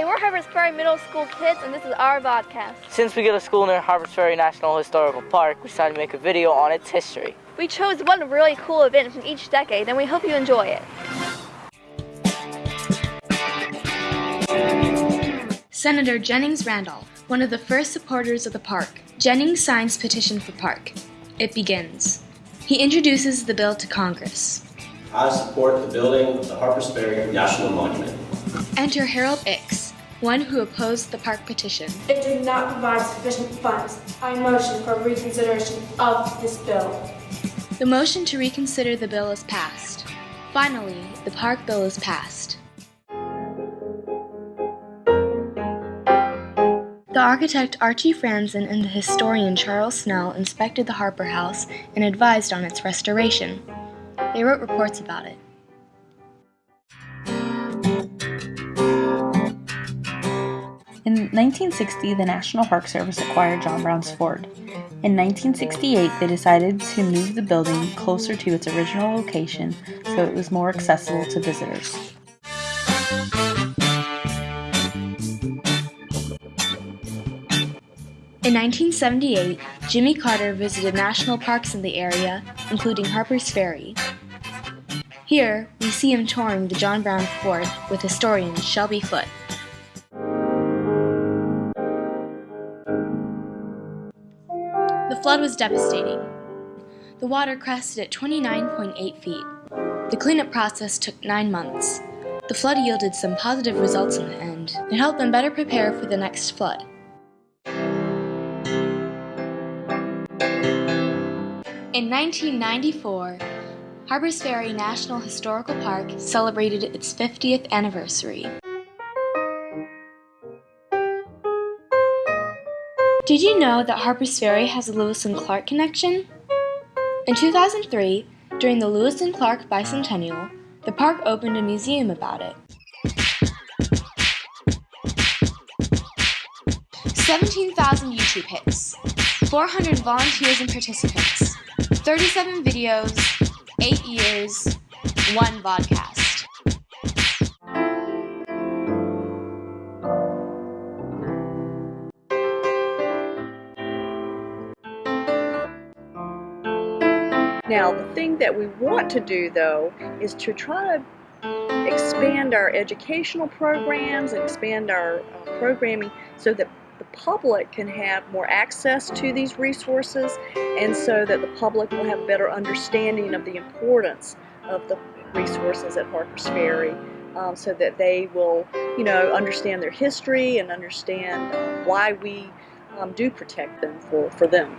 Harpers Ferry Middle School kids, and this is our podcast. Since we go to school near Harpers Ferry National Historical Park, we decided to make a video on its history. We chose one really cool event from each decade, and we hope you enjoy it. Senator Jennings Randolph, one of the first supporters of the park. Jennings signs petition for park. It begins. He introduces the bill to Congress. I support the building of the Harpers Ferry National Monument. Enter Harold Ickes, one who opposed the park petition. It did not provide sufficient funds. I motion for reconsideration of this bill. The motion to reconsider the bill is passed. Finally, the park bill is passed. The architect Archie Franzen and the historian Charles Snell inspected the Harper House and advised on its restoration. They wrote reports about it. 1960, the National Park Service acquired John Brown's Fort. In 1968, they decided to move the building closer to its original location so it was more accessible to visitors. In 1978, Jimmy Carter visited national parks in the area, including Harper's Ferry. Here, we see him touring the John Brown Fort with historian Shelby Foote. The flood was devastating. The water crested at 29.8 feet. The cleanup process took nine months. The flood yielded some positive results in the end. and helped them better prepare for the next flood. In 1994, Harpers Ferry National Historical Park celebrated its 50th anniversary. Did you know that Harpers Ferry has a Lewis and Clark connection? In 2003, during the Lewis and Clark bicentennial, the park opened a museum about it. 17,000 YouTube hits, 400 volunteers and participants, 37 videos, 8 years, 1 vodcast. Now, the thing that we want to do though is to try to expand our educational programs and expand our uh, programming so that the public can have more access to these resources and so that the public will have a better understanding of the importance of the resources at Harpers Ferry um, so that they will, you know, understand their history and understand uh, why we um, do protect them for, for them.